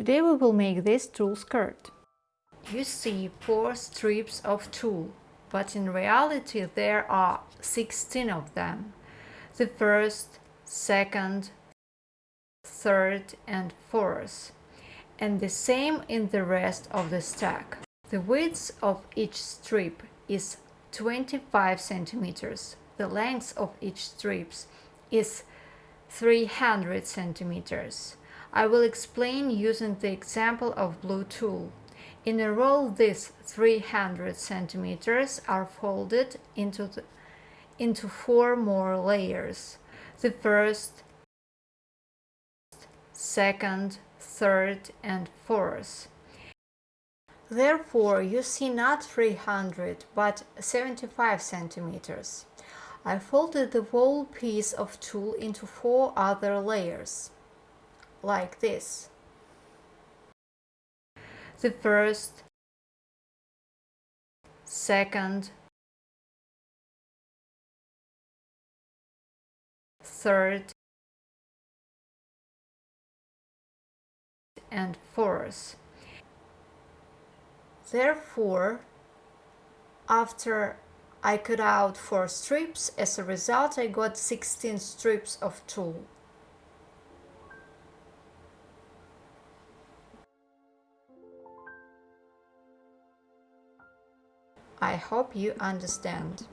Today we will make this tulle skirt. You see four strips of tulle, but in reality there are 16 of them. The first, second, third and fourth, and the same in the rest of the stack. The width of each strip is 25 centimeters. The length of each strip is 300 centimeters. I will explain using the example of blue tulle. In a roll, these 300 centimeters are folded into, the, into four more layers. The first, second, third and fourth. Therefore, you see not 300 but 75 centimeters. I folded the whole piece of tulle into four other layers, like this. The first, second, third, and fourth. Therefore, after I cut out 4 strips, as a result I got 16 strips of tulle. I hope you understand.